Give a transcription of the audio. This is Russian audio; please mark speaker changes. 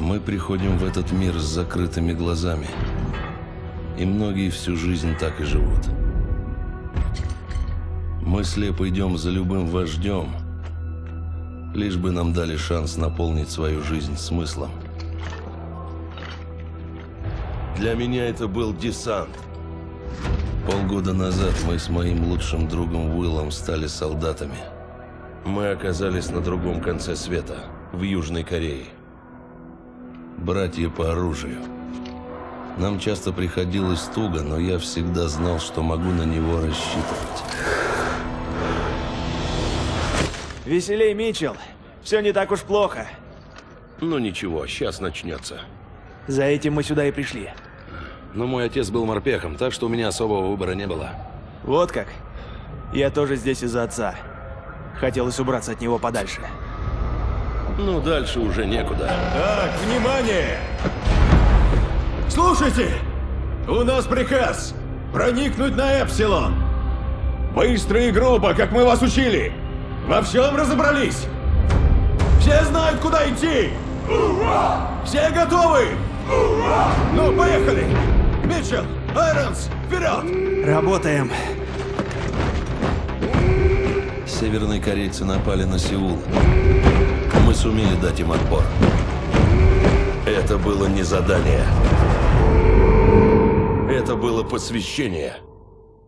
Speaker 1: Мы приходим в этот мир с закрытыми глазами. И многие всю жизнь так и живут. Мы слепо идем за любым вождем, лишь бы нам дали шанс наполнить свою жизнь смыслом. Для меня это был десант. Полгода назад мы с моим лучшим другом Уиллом стали солдатами. Мы оказались на другом конце света, в Южной Корее. Братья по оружию. Нам часто приходилось туго, но я всегда знал, что могу на него рассчитывать.
Speaker 2: Веселей, Митчелл. Все не так уж плохо.
Speaker 1: Ну ничего, сейчас начнется.
Speaker 2: За этим мы сюда и пришли.
Speaker 3: Но мой отец был морпехом, так что у меня особого выбора не было.
Speaker 2: Вот как. Я тоже здесь из-за отца. Хотелось убраться от него подальше.
Speaker 1: Ну, дальше уже некуда.
Speaker 4: Так, внимание! Слушайте! У нас приказ проникнуть на Эпсилон. Быстро и грубо, как мы вас учили. Во всем разобрались. Все знают, куда идти. Все готовы? Ну, поехали! Митчелл, Айронс, вперед!
Speaker 2: Работаем.
Speaker 1: Северные корейцы напали на Сеул. Мы сумели дать им отпор. Это было не задание. Это было посвящение.